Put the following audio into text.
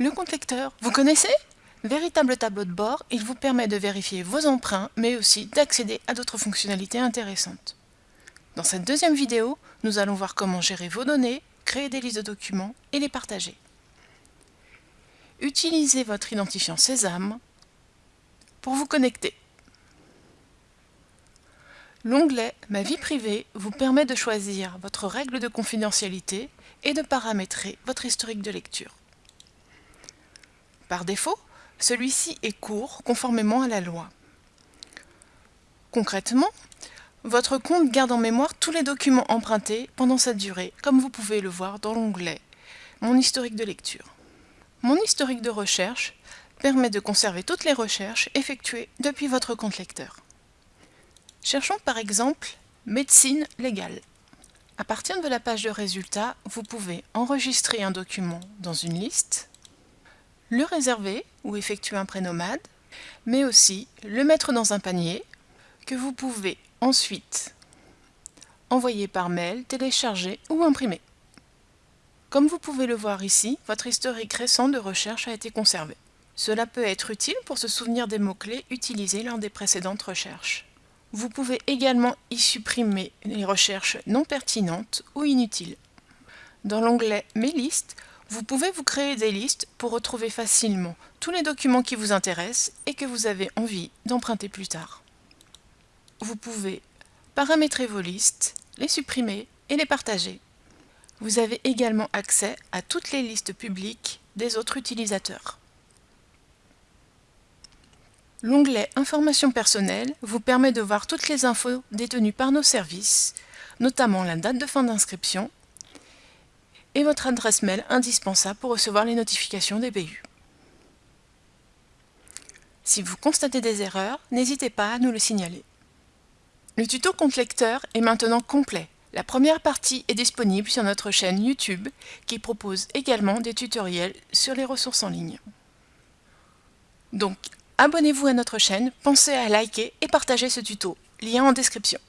Le compte lecteur, vous connaissez? Véritable tableau de bord, il vous permet de vérifier vos emprunts, mais aussi d'accéder à d'autres fonctionnalités intéressantes. Dans cette deuxième vidéo, nous allons voir comment gérer vos données, créer des listes de documents et les partager. Utilisez votre identifiant Sésame pour vous connecter. L'onglet « Ma vie privée » vous permet de choisir votre règle de confidentialité et de paramétrer votre historique de lecture. Par défaut, celui-ci est court conformément à la loi. Concrètement, votre compte garde en mémoire tous les documents empruntés pendant cette durée, comme vous pouvez le voir dans l'onglet « Mon historique de lecture ». Mon historique de recherche permet de conserver toutes les recherches effectuées depuis votre compte lecteur. Cherchons par exemple « Médecine légale ». À partir de la page de résultats, vous pouvez enregistrer un document dans une liste, le réserver ou effectuer un prénomade, mais aussi le mettre dans un panier que vous pouvez ensuite envoyer par mail, télécharger ou imprimer. Comme vous pouvez le voir ici, votre historique récent de recherche a été conservé. Cela peut être utile pour se souvenir des mots-clés utilisés lors des précédentes recherches. Vous pouvez également y supprimer les recherches non pertinentes ou inutiles. Dans l'onglet « Mes listes », vous pouvez vous créer des listes pour retrouver facilement tous les documents qui vous intéressent et que vous avez envie d'emprunter plus tard. Vous pouvez paramétrer vos listes, les supprimer et les partager. Vous avez également accès à toutes les listes publiques des autres utilisateurs. L'onglet Informations personnelles vous permet de voir toutes les infos détenues par nos services, notamment la date de fin d'inscription, et votre adresse mail indispensable pour recevoir les notifications des BU. Si vous constatez des erreurs, n'hésitez pas à nous le signaler. Le tuto compte lecteur est maintenant complet. La première partie est disponible sur notre chaîne YouTube qui propose également des tutoriels sur les ressources en ligne. Donc, abonnez-vous à notre chaîne, pensez à liker et partager ce tuto. Lien en description.